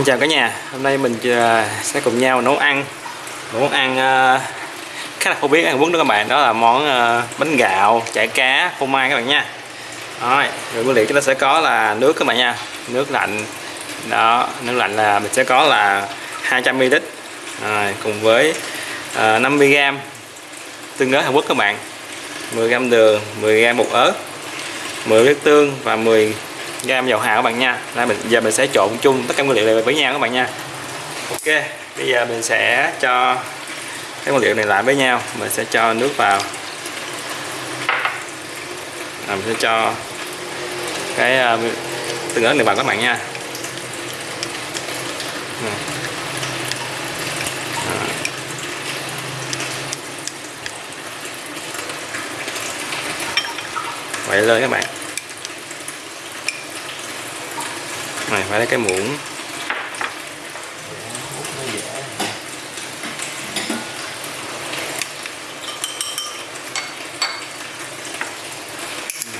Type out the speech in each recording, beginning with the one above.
Xin chào cả nhà, hôm nay mình ờ, sẽ cùng nhau nấu ăn. Nấu món ăn ờ, khá là phổ biến ăn quấn đó các bạn. Đó là món ờ, bánh gạo, chả cá, phô mai các bạn nha. Rồi, rồi nguyên liệu chúng ta sẽ có là nước các bạn nha. Nước lạnh. Đó, nước lạnh là mình sẽ có là 200ml rồi, Cùng với uh, 50g tương ớt Hàn Quốc các bạn. 10g đường, 10g bột ớt 10 nước tương và 10 gam dầu hào các bạn nha. Đây mình giờ mình sẽ trộn chung tất cả nguyên liệu này với nhau các bạn nha. Ok bây giờ mình sẽ cho cái nguyên liệu này lại với nhau. Mình sẽ cho nước vào. À, mình sẽ cho cái uh, tương ớt này vào các bạn nha. Vậy lên các bạn. Này, phải lấy cái muỗng.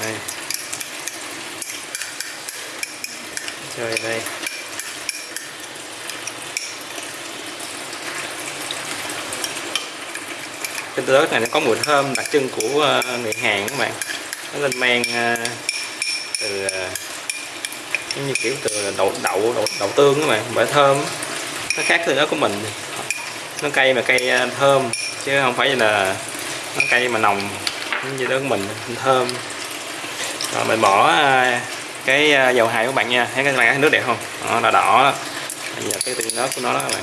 Đây. Chơi đây. Cái tớt này nó có mùi thơm đặc trưng của ờ, người Hàn các bạn. Nó lên men ờ, từ giống như kiểu từ đậu đậu đậu, đậu tương các bạn bởi thơm. Nó khác từ đó của mình. Nó cây mà cây à, thơm chứ không phải là nó cây mà nồng. Như đó của mình thơm. Rồi mình bỏ à, cái à, dầu hài của bạn nha. Thấy cái thấy nước đẹp không? Đó là đỏ đó. bây giờ cái tương ớt của nó đó các bạn.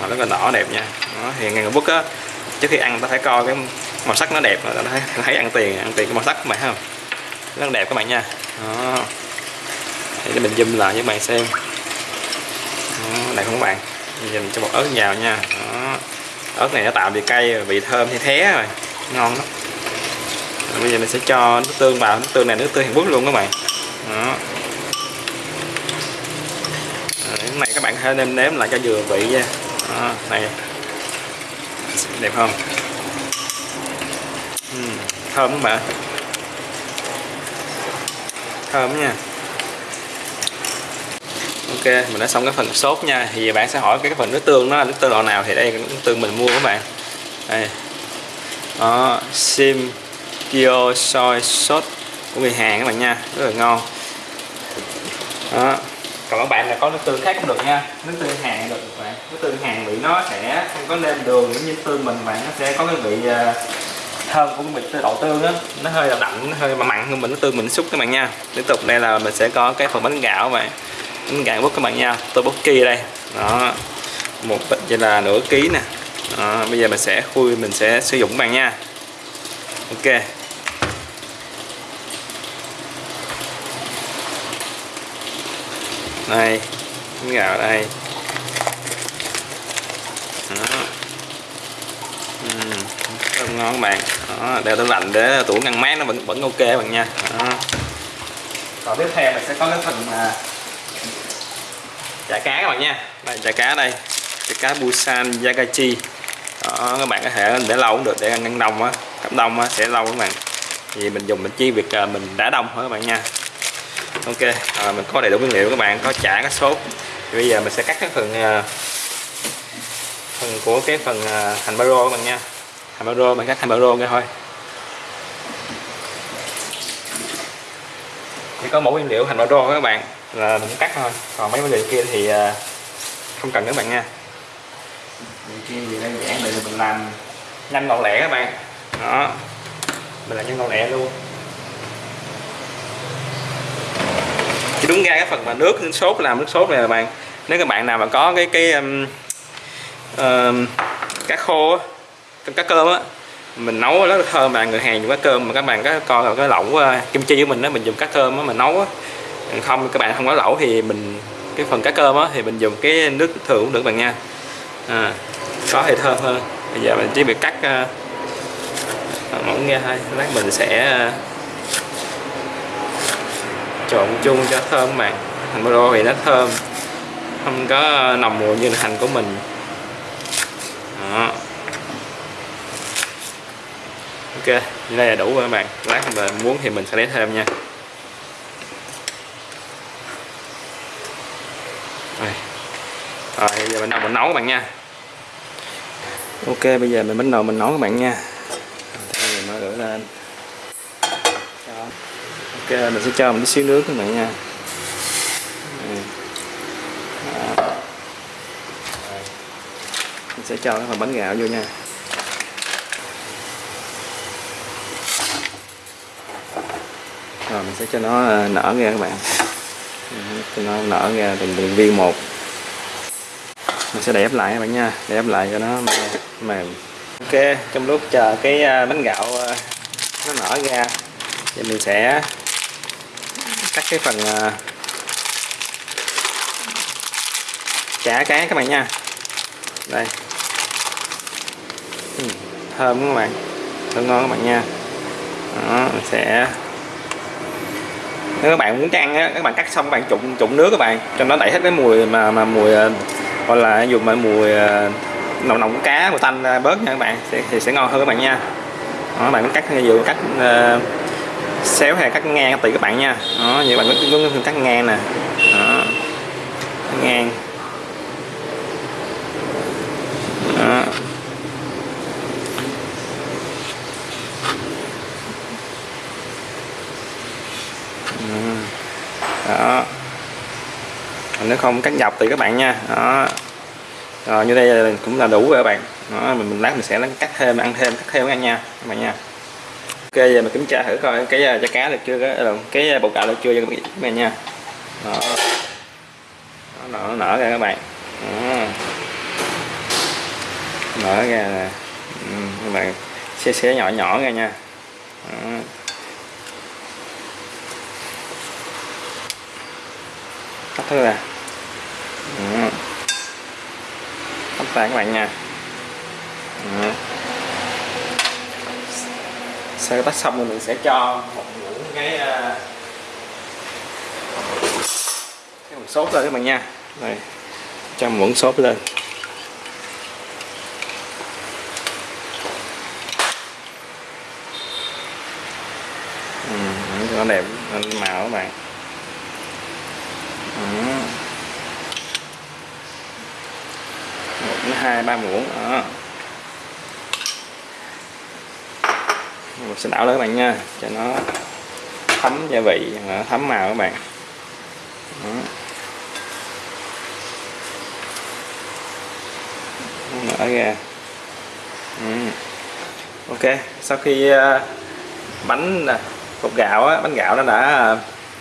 Mà rất là đỏ đẹp nha. Đó, thì ngành bút á trước khi ăn ta phải coi cái màu sắc nó đẹp ta thấy, thấy ăn tiền ăn tiền cái màu sắc của bạn không? Rất đẹp các bạn nha. Đó để mình zoom lại cho các bạn xem. Đó, đây không các bạn. Nhìn cho bột ớt vào nha. Đó. ớt này nó tạo vị cay vị thơm thì thế rồi. Ngon lắm. Rồi, bây giờ mình sẽ cho nước tương vào. Nước tương này nước tương Hàn Quốc luôn các bạn. Đó. Rồi, này các bạn hãy nêm nếm lại cho vừa vị nha. Đó, này. Đẹp không? Uhm, thơm các bạn. Thơm nha ok, mình đã xong cái phần sốt nha. Thì bạn sẽ hỏi cái phần nước tương nó là nước tương loại nào thì đây là nước tương mình mua các bạn. Đây. Đó, sim, kyo, soy, sốt của người Hàn các bạn nha. Rất là ngon. Đó. Còn các bạn là có nước tương khác cũng được nha. Nước tương Hàn được các bạn. Nước tương Hàn vị nó sẽ không có nêm đường giống như tương mình bạn. Nó sẽ có cái vị à, thơm của cái vị đậu tương á. Nó hơi là đậm, nó hơi mặn hơn mình. Nước tương mình xúc các bạn nha. Tiếp tục, đây là mình sẽ có cái phần bánh gạo các bạn bánh gạo bút các bạn nha. Tôi bút kia đây. Đó. Một bịch vậy là nửa ký nè. Đó, bây giờ mình sẽ khui mình sẽ sử dụng bạn nha. Ok. Đây bánh gạo đây. Đó. Uhm, rất ngon các bạn. Đó, đeo tủ lạnh để tủ ngăn mát nó vẫn vẫn ok các bạn nha. Đó. còn tiếp theo mình sẽ có cái phần mà chả cá các bạn nha. Đây chả cá đây. Chả cá Busan Yagachi. Đó các bạn có thể để lâu cũng được để ăn đông á. Cắm đông á sẽ lâu các bạn. Vì mình dùng mình chi việc à, mình đã đông thôi các bạn nha. Ok à, mình có đầy đủ nguyên liệu các bạn có chả có sốt. Thì bây giờ mình sẽ cắt cái phần à, phần của cái phần à, hành baro các bạn nha. Hành baro mình cắt hành baro nghe thôi. Chỉ có mẫu nguyên liệu hành baro các bạn là mình cắt thôi. Còn mấy vấn đề kia thì à, không cần các bạn nha. Điều kia thì đơn giản để mình làm nhanh gọn lẹ các bạn. Đó. Mình làm nhanh gọn lẹ luôn. Chỉ đúng ra cái phần mà nước, nước sốt làm nước sốt này là bạn nếu các bạn nào mà có cái cái um, uh, cá khô cá cơm á mình nấu rất là thơm bạn người Hàn dùng cá cơm mà các bạn có coi cái lẩu uh, kim chi của mình đó mình dùng cá cơm á mình nấu á không các bạn không có lẩu thì mình cái phần cá cơm á thì mình dùng cái nước thường cũng được bạn nha. À, có thì thơm hơn. Bây giờ mình chỉ việc cắt uh, mỏng ra thôi. Lát mình sẽ uh, trộn chung cho thơm bạn hành baro thì nó thơm không có nồng mùi như là hành của mình. Đó. Ok đây là đủ rồi các bạn. Lát mà muốn thì mình sẽ lấy thêm nha. Rồi rồi giờ mình đầu mình nấu các bạn nha. Ok, bây giờ mình bắt đầu mình nấu các bạn nha. Mình mở lửa lên. Đó. ok, mình sẽ cho mình tí xíu nước các bạn nha. Đó. Mình sẽ cho cái phần bánh gạo vô nha. Rồi, mình sẽ cho nó ờ, nở ra các bạn nó nở ra từng từng viên một. Mình sẽ đẹp lại các bạn nha. Đẹp lại cho nó mềm ok trong lúc chờ cái à, bánh gạo à, nó nở ra thì mình sẽ cắt cái phần à, chả cá các bạn nha. Đây. Ừ, thơm các bạn. Thơm ngon các bạn nha. Đó, mình sẽ nếu các bạn muốn ăn á các bạn cắt xong các bạn trụng trụng nước các bạn cho nó đẩy hết cái mùi mà mà mùi ờ, gọi là dùng mà mùi ờ, nồng nồng cá mùi tanh ra bớt nha các bạn thì, thì sẽ ngon hơn các bạn nha đó, các bạn cắt vừa cắt uh, xéo hay cắt ngang tùy các bạn nha đó như bạn cứ có cắt ngang nè đó. Cắt ngang đó. Đó. Nếu không cắt dọc thì các bạn nha. Đó. Rồi như đây cũng là đủ rồi các bạn. Đó, mình, mình lát mình sẽ cắt thêm ăn thêm cắt thêm nha các bạn nha. Ok giờ mình kiểm tra thử coi cái à, da cá được chưa à, cái cái bột gạo được chưa cho các bạn nha. Đó. Đó, nó nở ra các bạn. Đó. nở ra nè. Ừ, các bạn xé xé nhỏ nhỏ ra nha. Đó. Sắp thôi à ừ. tắt các bạn nha. Ừ. sau tắt xong thì mình sẽ cho một muỗng cái ờ, cái muỗng sốt lên các bạn nha. Đây. Cho muỗng sốt lên. Ừ, đẹp, nó đẹp màu các bạn một đến hai ba muỗng đó mình sẽ đảo lên các bạn nha cho nó thấm gia vị à, thấm màu các bạn đó. mở ra ừ. ok sau khi à, bánh à, bột gạo á, bánh gạo nó đã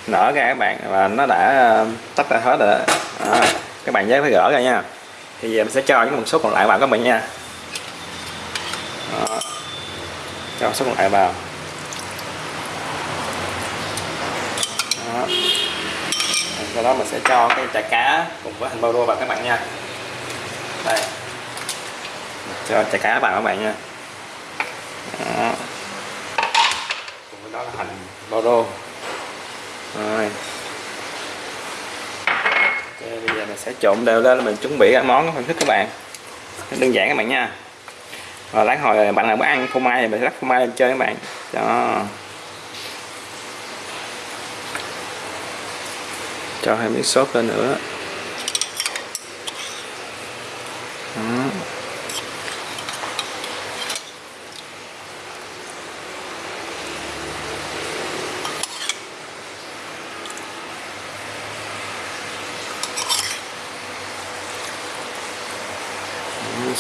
nở ra các bạn và nó đã tách ra hết rồi đó. À, các bạn nhớ phải gỡ ra nha thì giờ mình sẽ cho những một số còn lại vào các bạn nha. Đó. cho số còn lại vào. Đó. sau đó mình sẽ cho cái chả cá cùng với hành bao đua vào các bạn nha. Đây. Cho chả cá vào các bạn nha. Đó. cùng với đó là hành bao đô rồi okay, bây giờ mình sẽ trộn đều lên mình chuẩn bị ăn món hình thức các bạn. Đơn giản các bạn nha. Và lát hồi bạn nào muốn ăn phô mai thì mình sẽ rắc phô mai lên chơi các bạn. Đó. Cho hai miếng sốt lên nữa.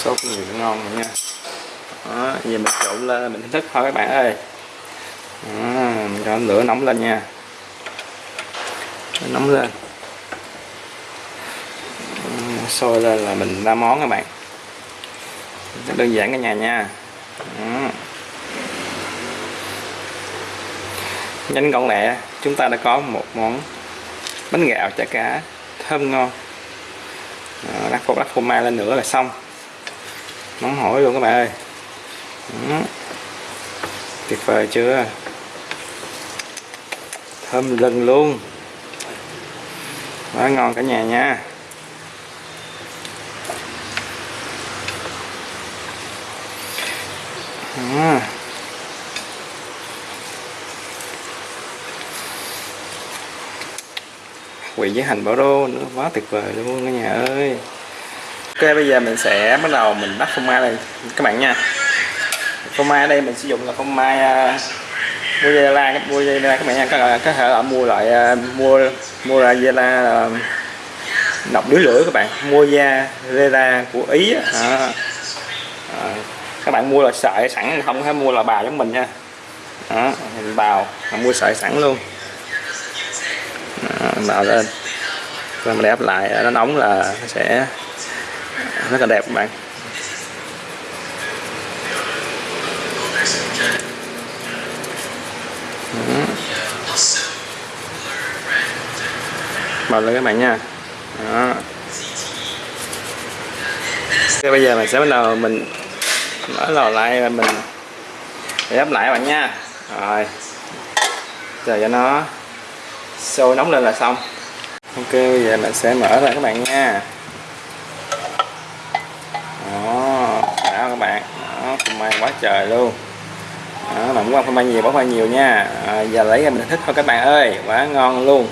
Sốt nhiều nó ngon rồi nha. Đó, giờ mình trộn lên mình thức thôi các bạn ơi. Đó, mình cho lửa nóng lên nha. Nóng lên. Sôi lên là mình ra món các bạn. Rất đơn giản cả nhà nha. Đó. nhanh gọn lẹ chúng ta đã có một món bánh gạo chả cá thơm ngon. Lát phô phô mai lên nữa là xong nóng hổi luôn các bạn ơi. Đó. tuyệt vời chưa? Thơm lừng luôn. Quá ngon cả nhà nha. Đó. quỳ với hành bảo đô nữa. Quá tuyệt vời luôn cả nhà ơi ok bây giờ mình sẽ bắt đầu mình bắt phô mai đây. Các bạn nha. Phô mai ở đây mình sử dụng là phô mai à, uh, mozzarella các bạn nha. Các các thể là mua loại uh, à, mua mua mozzarella uh, đọc đứa lưỡi các bạn. Mozzarella của ý à, à, các bạn mua là sợi sẵn không phải mua là bào giống mình nha. Đó mình bào mua sợi sẵn luôn. Đó, bào lên. Rồi mình ép lại à, nó nóng là nó sẽ rất là đẹp các bạn. Bật lên các bạn nha. Đó. Thế bây giờ mình sẽ bắt đầu mình mở lò lại và mình ép lại các bạn nha. Rồi. Chờ cho nó sôi nóng lên là xong. Ok, bây giờ mình sẽ mở ra các bạn nha đó đã các bạn. Đó phô mai quá trời luôn. Đó bạn muốn ăn phô mai nhiều bỏ phô mai nhiều nha. À, giờ lấy ra mình thích thôi các bạn ơi. Quá ngon luôn.